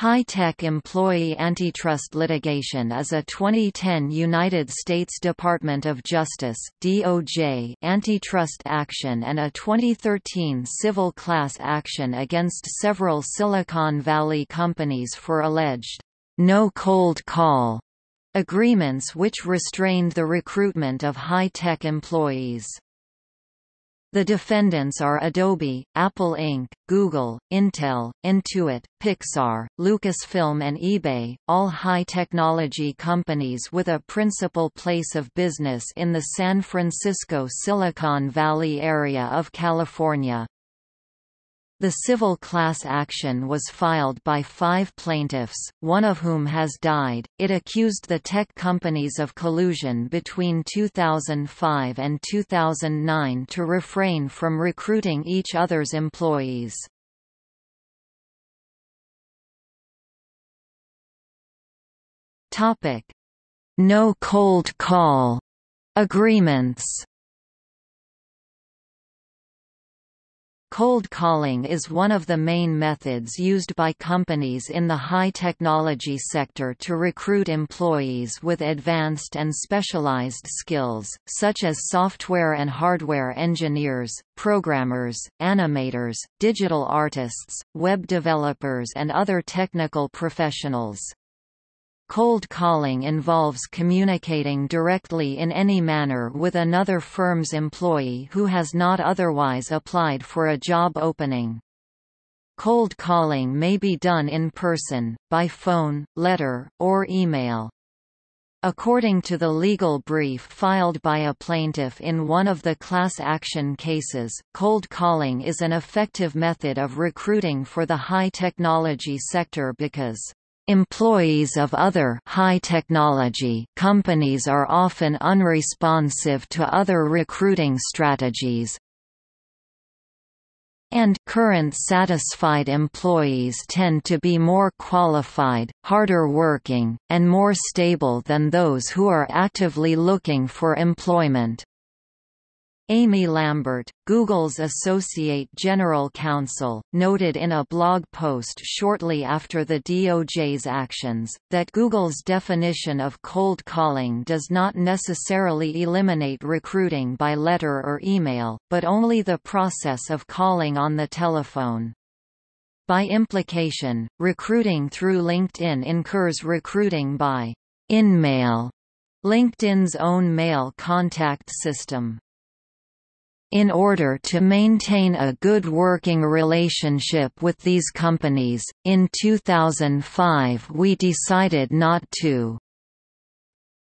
High-tech employee antitrust litigation is a 2010 United States Department of Justice (DOJ) antitrust action and a 2013 civil class action against several Silicon Valley companies for alleged no cold call agreements which restrained the recruitment of high-tech employees. The defendants are Adobe, Apple Inc., Google, Intel, Intuit, Pixar, Lucasfilm and eBay, all high-technology companies with a principal place of business in the San Francisco Silicon Valley area of California. The civil class action was filed by five plaintiffs, one of whom has died. It accused the tech companies of collusion between 2005 and 2009 to refrain from recruiting each other's employees. Topic: No cold call agreements. Cold calling is one of the main methods used by companies in the high-technology sector to recruit employees with advanced and specialized skills, such as software and hardware engineers, programmers, animators, digital artists, web developers and other technical professionals. Cold calling involves communicating directly in any manner with another firm's employee who has not otherwise applied for a job opening. Cold calling may be done in person, by phone, letter, or email. According to the legal brief filed by a plaintiff in one of the class action cases, cold calling is an effective method of recruiting for the high technology sector because Employees of other high-technology companies are often unresponsive to other recruiting strategies, and current satisfied employees tend to be more qualified, harder working, and more stable than those who are actively looking for employment. Amy Lambert, Google's Associate General Counsel, noted in a blog post shortly after the DOJ's actions, that Google's definition of cold calling does not necessarily eliminate recruiting by letter or email, but only the process of calling on the telephone. By implication, recruiting through LinkedIn incurs recruiting by InMail, LinkedIn's own mail contact system. In order to maintain a good working relationship with these companies, in 2005 we decided not to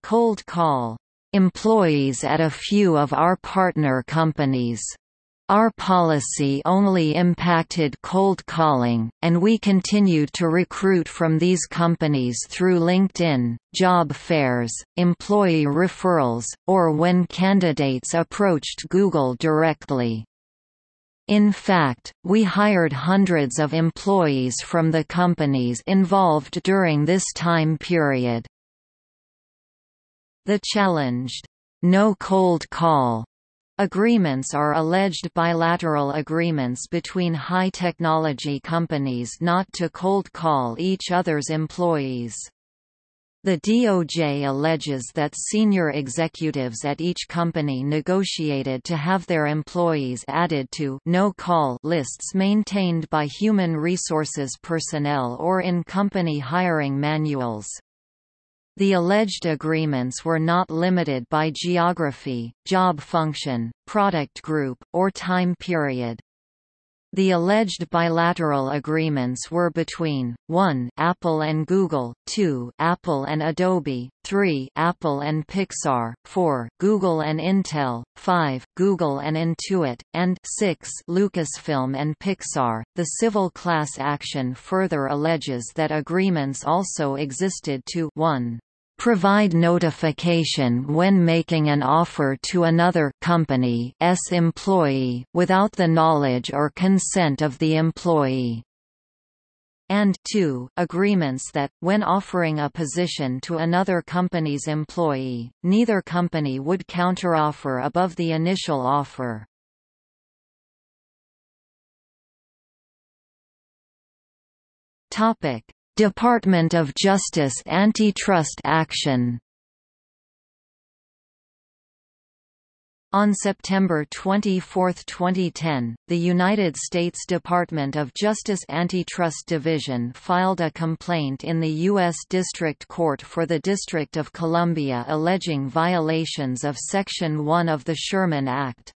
cold call employees at a few of our partner companies. Our policy only impacted cold calling, and we continued to recruit from these companies through LinkedIn, job fairs, employee referrals, or when candidates approached Google directly. In fact, we hired hundreds of employees from the companies involved during this time period. The challenged, no cold call Agreements are alleged bilateral agreements between high-technology companies not to cold call each other's employees. The DOJ alleges that senior executives at each company negotiated to have their employees added to no-call lists maintained by human resources personnel or in company hiring manuals. The alleged agreements were not limited by geography, job function, product group, or time period. The alleged bilateral agreements were between 1 Apple and Google, 2 Apple and Adobe, 3 Apple and Pixar, 4 Google and Intel, 5 Google and Intuit, and 6 Lucasfilm and Pixar. The civil class action further alleges that agreements also existed to 1 provide notification when making an offer to another company's employee, without the knowledge or consent of the employee and 2, agreements that, when offering a position to another company's employee, neither company would counteroffer above the initial offer. Department of Justice antitrust action On September 24, 2010, the United States Department of Justice Antitrust Division filed a complaint in the U.S. District Court for the District of Columbia alleging violations of Section 1 of the Sherman Act.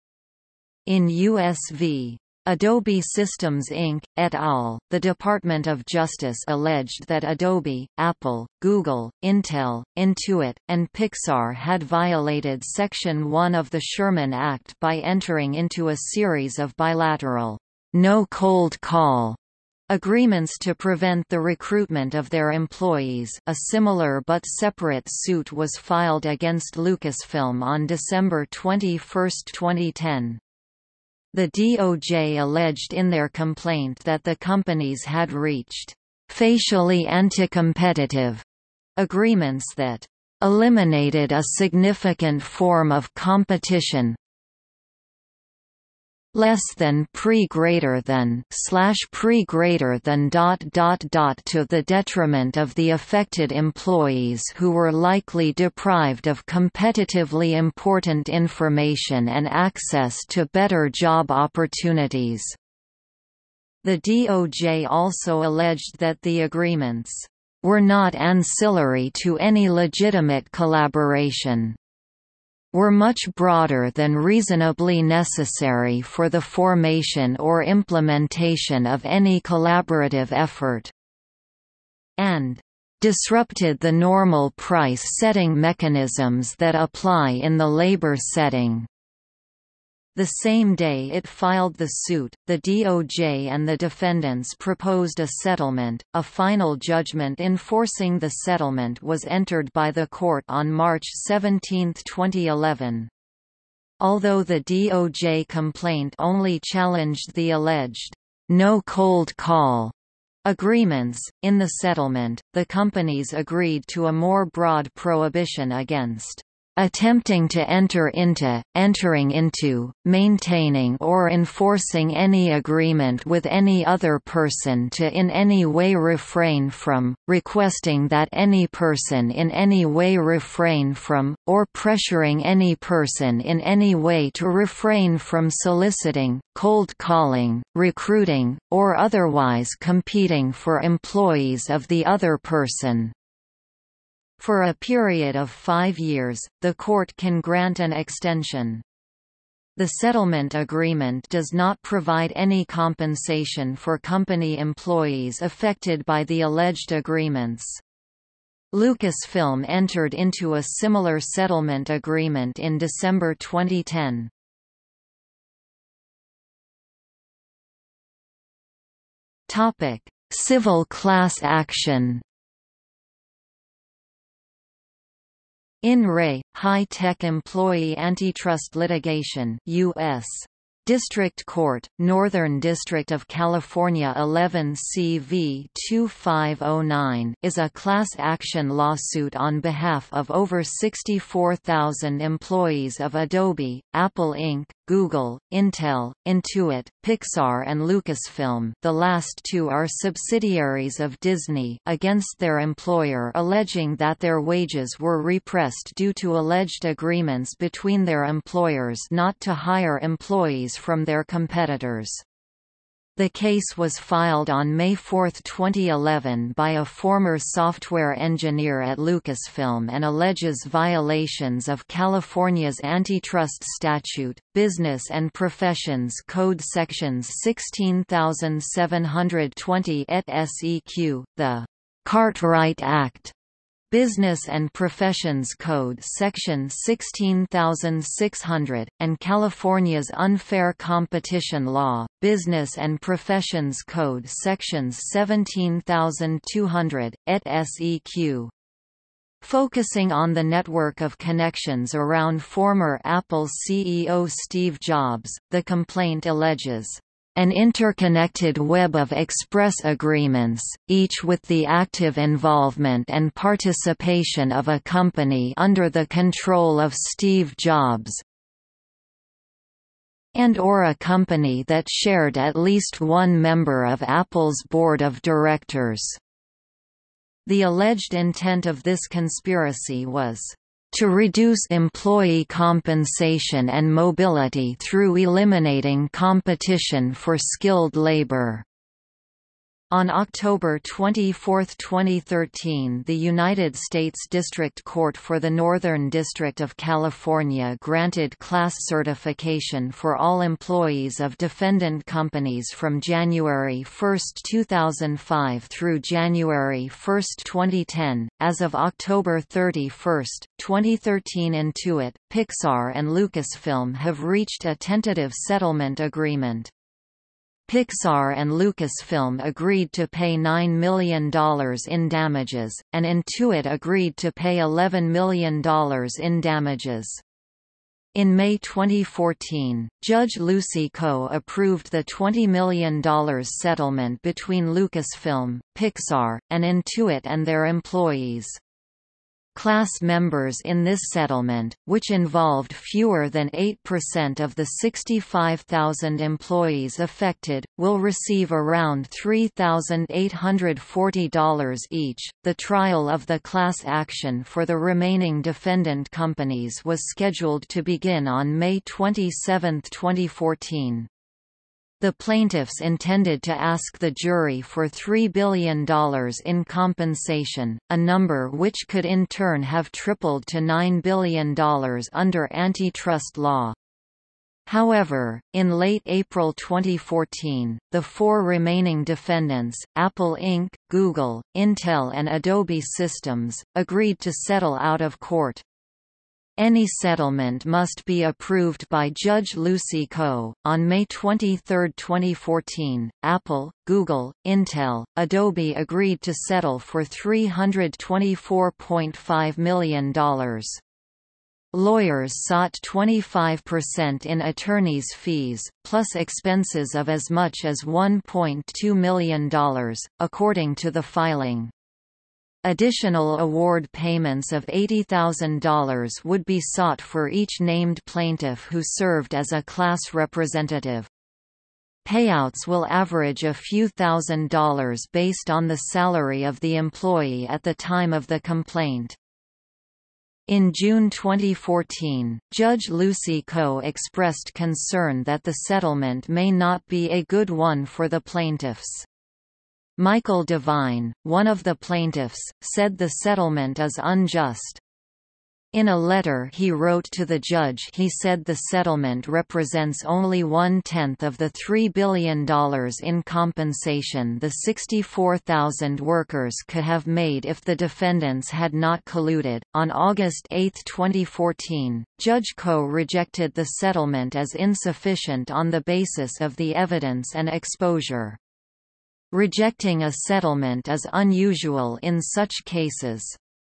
In U.S. v. Adobe Systems Inc., et al., the Department of Justice alleged that Adobe, Apple, Google, Intel, Intuit, and Pixar had violated Section 1 of the Sherman Act by entering into a series of bilateral, no cold call agreements to prevent the recruitment of their employees. A similar but separate suit was filed against Lucasfilm on December 21, 2010. The DOJ alleged in their complaint that the companies had reached facially anti-competitive agreements that eliminated a significant form of competition less than pre greater than slash pre greater than dot dot dot to the detriment of the affected employees who were likely deprived of competitively important information and access to better job opportunities. The DOJ also alleged that the agreements were not ancillary to any legitimate collaboration were much broader than reasonably necessary for the formation or implementation of any collaborative effort, and disrupted the normal price-setting mechanisms that apply in the labor setting. The same day it filed the suit, the DOJ and the defendants proposed a settlement. A final judgment enforcing the settlement was entered by the court on March 17, 2011. Although the DOJ complaint only challenged the alleged no cold call agreements, in the settlement, the companies agreed to a more broad prohibition against attempting to enter into, entering into, maintaining or enforcing any agreement with any other person to in any way refrain from, requesting that any person in any way refrain from, or pressuring any person in any way to refrain from soliciting, cold calling, recruiting, or otherwise competing for employees of the other person. For a period of five years, the court can grant an extension. The settlement agreement does not provide any compensation for company employees affected by the alleged agreements. Lucasfilm entered into a similar settlement agreement in December 2010. Topic: Civil class action. In Re, High-Tech Employee Antitrust Litigation U.S. District Court, Northern District of California 11 CV 2509 is a class action lawsuit on behalf of over 64,000 employees of Adobe, Apple Inc., Google, Intel, Intuit, Pixar and Lucasfilm the last two are subsidiaries of Disney against their employer alleging that their wages were repressed due to alleged agreements between their employers not to hire employees from their competitors. The case was filed on May 4, 2011 by a former software engineer at Lucasfilm and alleges violations of California's antitrust statute, Business and Professions Code sections 16720 et seq, the Cartwright Act, Business and Professions Code Section 16600, and California's Unfair Competition Law, Business and Professions Code Sections 17200, et seq. Focusing on the network of connections around former Apple CEO Steve Jobs, the complaint alleges an interconnected web of express agreements, each with the active involvement and participation of a company under the control of Steve Jobs and or a company that shared at least one member of Apple's board of directors. The alleged intent of this conspiracy was to reduce employee compensation and mobility through eliminating competition for skilled labor. On October 24, 2013 the United States District Court for the Northern District of California granted class certification for all employees of defendant companies from January 1, 2005 through January 1, 2010. As of October 31, 2013 Intuit, Pixar and Lucasfilm have reached a tentative settlement agreement. Pixar and Lucasfilm agreed to pay $9 million in damages, and Intuit agreed to pay $11 million in damages. In May 2014, Judge Lucy Koh approved the $20 million settlement between Lucasfilm, Pixar, and Intuit and their employees. Class members in this settlement, which involved fewer than 8% of the 65,000 employees affected, will receive around $3,840 each. The trial of the class action for the remaining defendant companies was scheduled to begin on May 27, 2014. The plaintiffs intended to ask the jury for $3 billion in compensation, a number which could in turn have tripled to $9 billion under antitrust law. However, in late April 2014, the four remaining defendants, Apple Inc., Google, Intel and Adobe Systems, agreed to settle out of court. Any settlement must be approved by Judge Lucy Koh. On May 23, 2014, Apple, Google, Intel, Adobe agreed to settle for $324.5 million. Lawyers sought 25% in attorney's fees, plus expenses of as much as $1.2 million, according to the filing. Additional award payments of $80,000 would be sought for each named plaintiff who served as a class representative. Payouts will average a few thousand dollars based on the salary of the employee at the time of the complaint. In June 2014, Judge Lucy Koh expressed concern that the settlement may not be a good one for the plaintiffs. Michael Devine, one of the plaintiffs, said the settlement is unjust. In a letter he wrote to the judge he said the settlement represents only one-tenth of the $3 billion in compensation the 64,000 workers could have made if the defendants had not colluded. On August 8, 2014, Judge Koh rejected the settlement as insufficient on the basis of the evidence and exposure. Rejecting a settlement is unusual in such cases.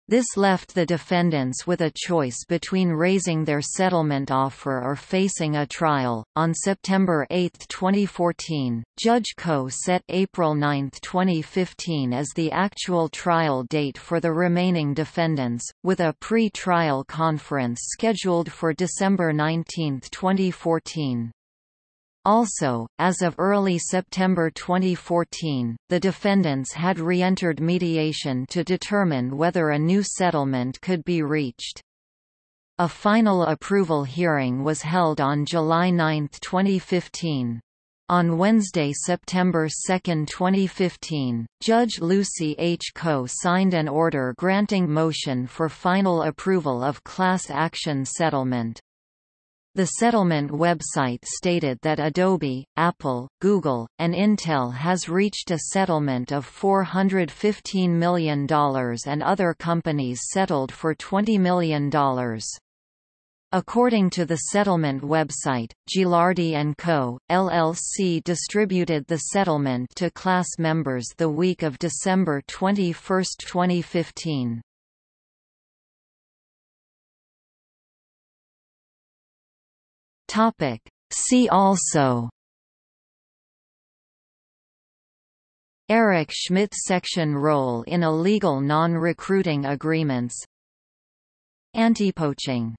This left the defendants with a choice between raising their settlement offer or facing a trial. On September 8, 2014, Judge Koh set April 9, 2015 as the actual trial date for the remaining defendants, with a pre-trial conference scheduled for December 19, 2014. Also, as of early September 2014, the defendants had re-entered mediation to determine whether a new settlement could be reached. A final approval hearing was held on July 9, 2015. On Wednesday, September 2, 2015, Judge Lucy H. Koh signed an order granting motion for final approval of class action settlement. The settlement website stated that Adobe, Apple, Google, and Intel has reached a settlement of $415 million and other companies settled for $20 million. According to the settlement website, Gilardi & Co., LLC distributed the settlement to class members the week of December 21, 2015. Topic. See also. Eric Schmidt section role in illegal non-recruiting agreements. Anti-poaching